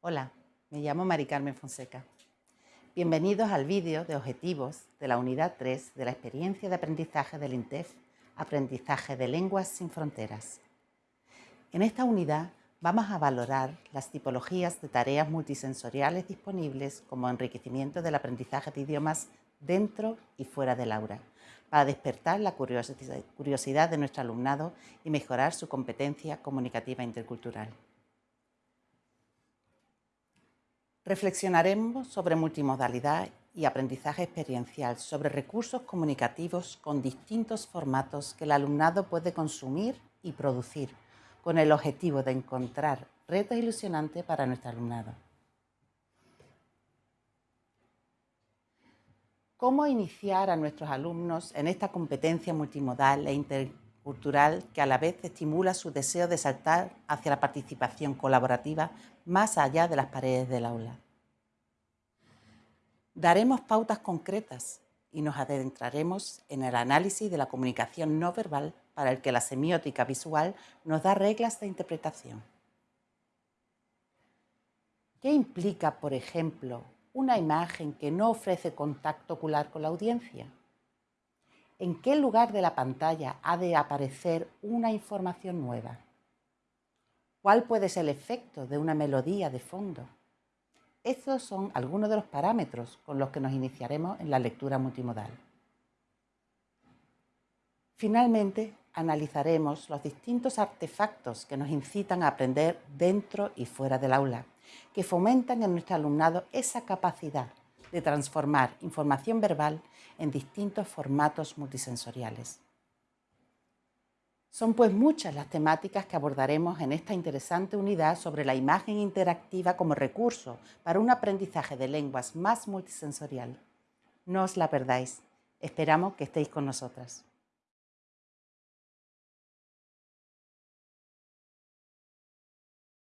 Hola, me llamo Mari Carmen Fonseca. Bienvenidos al vídeo de objetivos de la unidad 3 de la experiencia de aprendizaje del INTEF, Aprendizaje de Lenguas sin Fronteras. En esta unidad vamos a valorar las tipologías de tareas multisensoriales disponibles como enriquecimiento del aprendizaje de idiomas dentro y fuera del aula, para despertar la curiosidad de nuestro alumnado y mejorar su competencia comunicativa intercultural. Reflexionaremos sobre multimodalidad y aprendizaje experiencial, sobre recursos comunicativos con distintos formatos que el alumnado puede consumir y producir, con el objetivo de encontrar retos ilusionantes para nuestro alumnado. ¿Cómo iniciar a nuestros alumnos en esta competencia multimodal e intercultural que a la vez estimula su deseo de saltar hacia la participación colaborativa más allá de las paredes del aula. Daremos pautas concretas y nos adentraremos en el análisis de la comunicación no verbal para el que la semiótica visual nos da reglas de interpretación. ¿Qué implica, por ejemplo, una imagen que no ofrece contacto ocular con la audiencia? ¿En qué lugar de la pantalla ha de aparecer una información nueva? ¿Cuál puede ser el efecto de una melodía de fondo? Estos son algunos de los parámetros con los que nos iniciaremos en la lectura multimodal. Finalmente, analizaremos los distintos artefactos que nos incitan a aprender dentro y fuera del aula, que fomentan en nuestro alumnado esa capacidad de transformar información verbal en distintos formatos multisensoriales. Son pues muchas las temáticas que abordaremos en esta interesante unidad sobre la imagen interactiva como recurso para un aprendizaje de lenguas más multisensorial. No os la perdáis. Esperamos que estéis con nosotras.